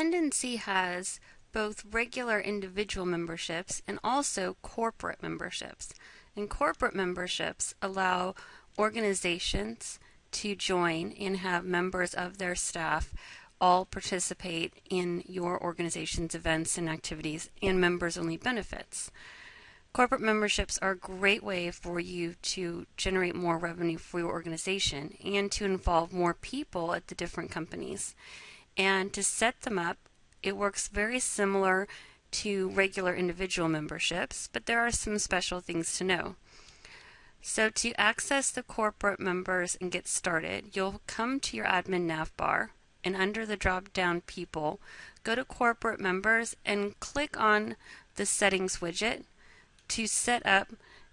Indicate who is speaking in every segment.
Speaker 1: Tendenci has both regular individual memberships and also corporate memberships. And corporate memberships allow organizations to join and have members of their staff all participate in your organization's events and activities and members only benefits. Corporate memberships are a great way for you to generate more revenue for your organization and to involve more people at the different companies. And to set them up, it works very similar to regular individual memberships, but there are some special things to know. So to access the corporate members and get started, you'll come to your admin nav bar and under the drop down people, go to corporate members and click on the settings widget to set up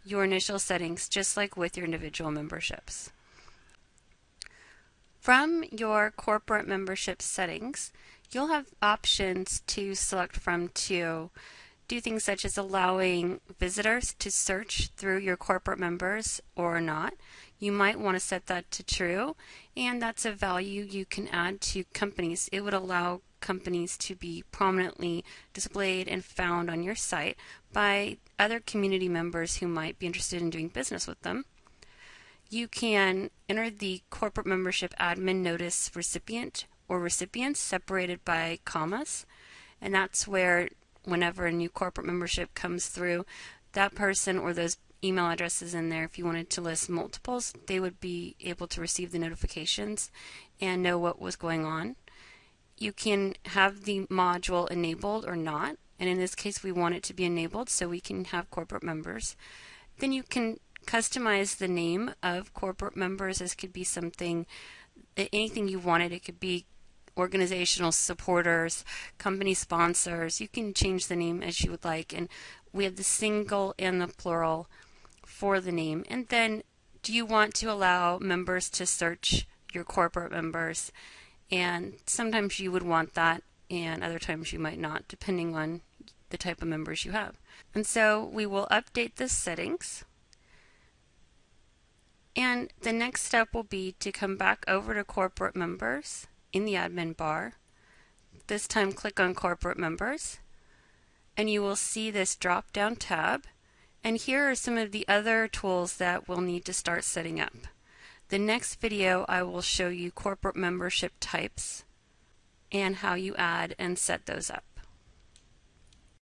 Speaker 1: your initial settings just like with your individual memberships. From your corporate membership settings, you'll have options to select from to do things such as allowing visitors to search through your corporate members or not. You might want to set that to true, and that's a value you can add to companies. It would allow companies to be prominently displayed and found on your site by other community members who might be interested in doing business with them. You can enter the corporate membership admin notice recipient or recipients separated by commas, and that's where whenever a new corporate membership comes through, that person or those email addresses in there, if you wanted to list multiples, they would be able to receive the notifications and know what was going on you can have the module enabled or not. And in this case, we want it to be enabled so we can have corporate members. Then you can customize the name of corporate members. This could be something, anything you wanted. It could be organizational supporters, company sponsors. You can change the name as you would like. And we have the single and the plural for the name. And then do you want to allow members to search your corporate members? And sometimes you would want that, and other times you might not, depending on the type of members you have. And so we will update the settings. And the next step will be to come back over to corporate members in the admin bar. This time click on corporate members and you will see this drop down tab. And here are some of the other tools that we'll need to start setting up. The next video I will show you corporate membership types and how you add and set those up.